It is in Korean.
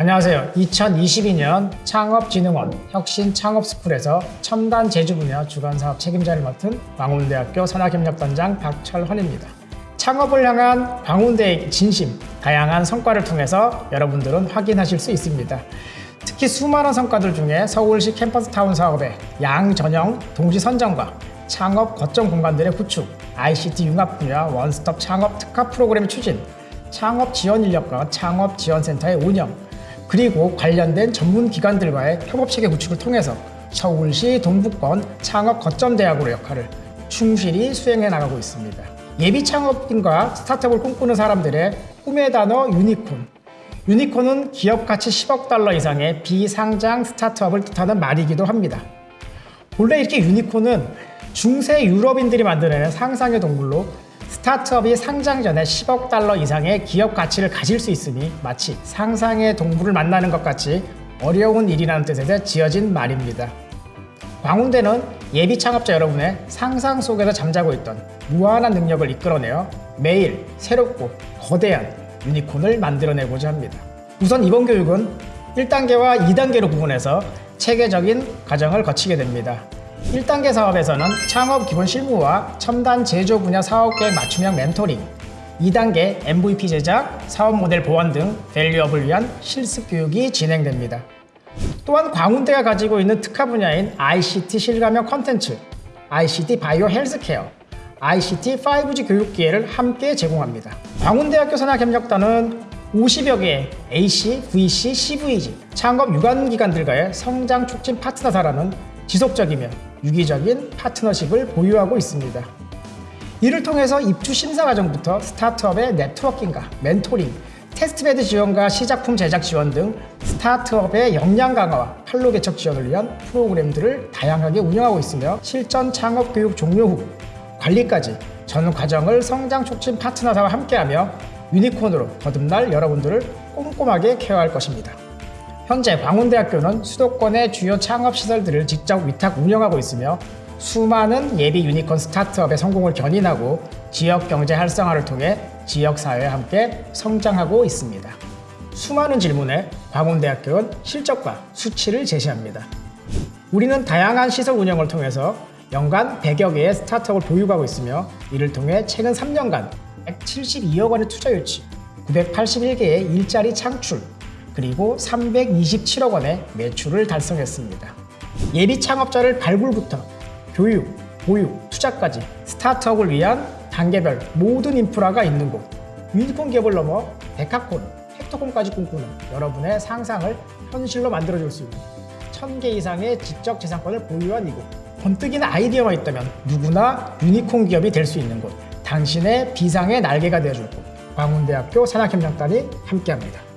안녕하세요. 2022년 창업진흥원 혁신창업스쿨에서 첨단 제주 분야 주간사업 책임자를 맡은 광운대학교 산학협력단장 박철헌입니다. 창업을 향한 광운대의 진심, 다양한 성과를 통해서 여러분들은 확인하실 수 있습니다. 특히 수많은 성과들 중에 서울시 캠퍼스 타운 사업의 양전형 동시 선정과 창업 거점 공간들의 구축, ICT 융합 분야 원스톱 창업 특화 프로그램 추진, 창업 지원 인력과 창업 지원센터의 운영, 그리고 관련된 전문 기관들과의 협업 체계 구축을 통해서 서울시 동북권 창업 거점 대학으로 역할을 충실히 수행해 나가고 있습니다. 예비 창업인과 스타트업을 꿈꾸는 사람들의 꿈의 단어 유니콘. 유니콘은 기업 가치 10억 달러 이상의 비상장 스타트업을 뜻하는 말이기도 합니다. 원래 이렇게 유니콘은 중세 유럽인들이 만들어낸 상상의 동물로 스타트업이 상장 전에 10억 달러 이상의 기업 가치를 가질 수 있으니 마치 상상의 동물을 만나는 것 같이 어려운 일이라는 뜻에서 지어진 말입니다. 광운대는 예비 창업자 여러분의 상상 속에서 잠자고 있던 무한한 능력을 이끌어내어 매일 새롭고 거대한 유니콘을 만들어내고자 합니다. 우선 이번 교육은 1단계와 2단계로 구분해서 체계적인 과정을 거치게 됩니다. 1단계 사업에서는 창업 기본 실무와 첨단 제조 분야 사업 계획 맞춤형 멘토링 2단계 MVP 제작, 사업 모델 보완 등 밸류업을 위한 실습 교육이 진행됩니다. 또한 광운대가 가지고 있는 특화 분야인 ICT 실감형 컨텐츠, ICT 바이오 헬스케어, ICT 5G 교육 기회를 함께 제공합니다. 광운대학교 산학협력단은 50여 개의 AC, VC, CVC, 창업 유관기관들과의 성장 촉진 파트너사라는 지속적이며 유기적인 파트너십을 보유하고 있습니다. 이를 통해서 입주 심사 과정부터 스타트업의 네트워킹과 멘토링, 테스트베드 지원과 시작품 제작 지원 등 스타트업의 역량 강화와 판로 개척 지원을 위한 프로그램들을 다양하게 운영하고 있으며 실전 창업 교육 종료 후 관리까지 전 과정을 성장 촉진 파트너사와 함께하며 유니콘으로 거듭날 여러분들을 꼼꼼하게 케어할 것입니다. 현재 광운대학교는 수도권의 주요 창업 시설들을 직접 위탁 운영하고 있으며 수많은 예비 유니콘 스타트업의 성공을 견인하고 지역 경제 활성화를 통해 지역 사회와 함께 성장하고 있습니다. 수많은 질문에 광운대학교는 실적과 수치를 제시합니다. 우리는 다양한 시설 운영을 통해서 연간 100여 개의 스타트업을 보유하고 있으며 이를 통해 최근 3년간 172억 원의 투자 유치, 981개의 일자리 창출, 그리고 327억 원의 매출을 달성했습니다. 예비 창업자를 발굴부터 교육, 보육, 투자까지 스타트업을 위한 단계별 모든 인프라가 있는 곳 유니콘 기업을 넘어 데카콘, 헥토콘까지 꿈꾸는 여러분의 상상을 현실로 만들어줄 수 있는 1000개 이상의 지적 재산권을 보유한 이곳 번뜩이는 아이디어만 있다면 누구나 유니콘 기업이 될 수 있는 곳 당신의 비상의 날개가 되어줄 곳 광운대학교 산학협력단이 함께합니다.